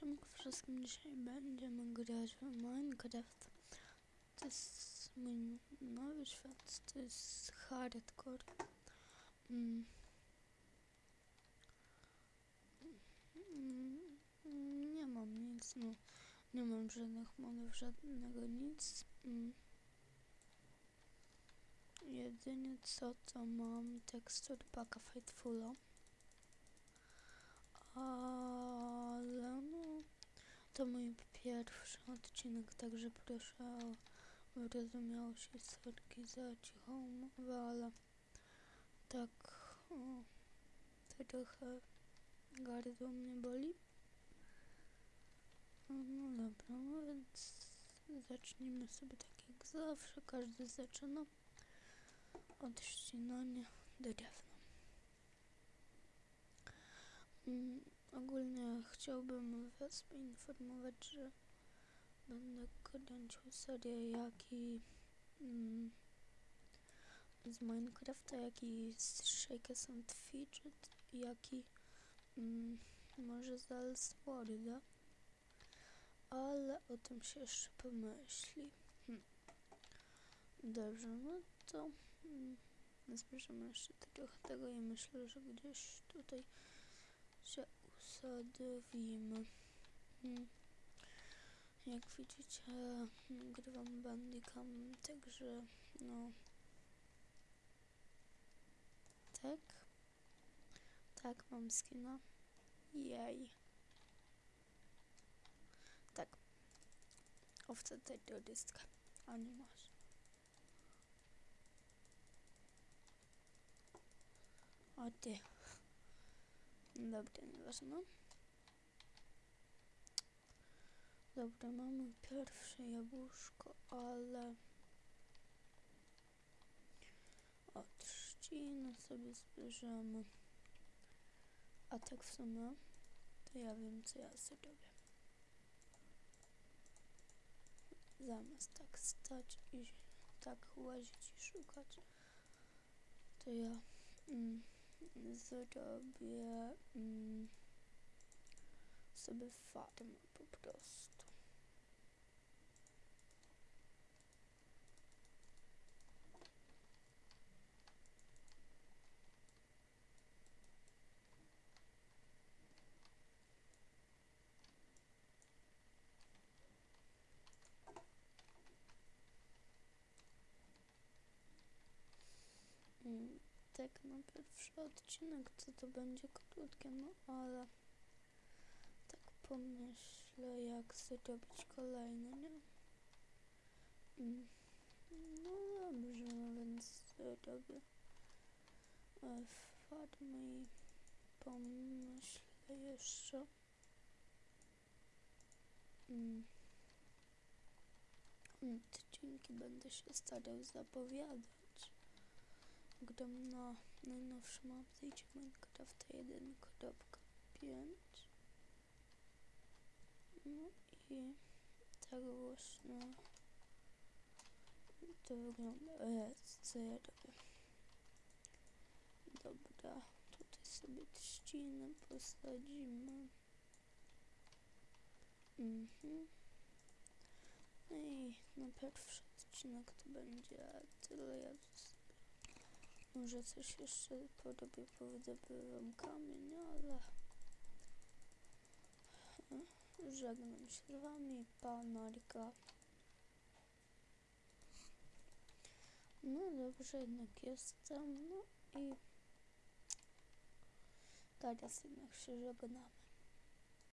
Siemka wszystkim, dzisiaj będziemy grać w Minecraft. To jest mój nowy świat, to jest hardcore. Mm. Mm, Nie mam nic, no. Nie mam żadnych modów, żadnego nic. Mm. Jedynie co to mam tekstur paka Fightfula. Ale no, to mój pierwszy odcinek, także proszę o wyrozumiałość i sorki za cichą mowę, ale tak o, trochę gardło mnie boli. No dobra, no więc zacznijmy sobie tak jak zawsze, każdy zaczyna od ścinania drewna. Mm, ogólnie chciałbym Was poinformować, że będę kręcił serię jak i mm, z Minecrafta, jak i z and Fidget, jak i mm, może z Elsworda, ale o tym się jeszcze pomyśli. Hm. Dobrze, no to mm, jeszcze trochę tego i myślę, że gdzieś tutaj się usadowimy. Hmm. Jak widzicie, grywam bandicam, także no. Tak. Tak, mam skina. Jej. Tak. Owca terrorystka. A nie masz. O ty. Dobra, nieważne. Dobra, mamy pierwsze jabłuszko, ale od trzciny sobie zbierzemy. A tak w sumie, to ja wiem, co ja zrobię. Zamiast tak stać i tak łazić i szukać, to ja... Mm, zrobię mm, sobie farmę po prostu. Mm, tak na pierwszy odcinek to to będzie krótkie, no ale tak pomyślę jak zrobić kolejny, nie? Mm, No dobrze, no więc zrobię e, farmę i pomyślę jeszcze. Mm. Odcinki będę się starał zapowiadać gram na najnowszym update Minecraft 1.5 no i tak właśnie. To wygląda e, co ja robię dobra tutaj sobie trzcinę posadzimy. Mhm. No i na pierwszy odcinek to będzie tyle. Ja może coś jeszcze porobię, powydobywam kamień, ale żegnam się z wami, panarka. No dobrze, jednak jestem, no i teraz jednak się żegnamy.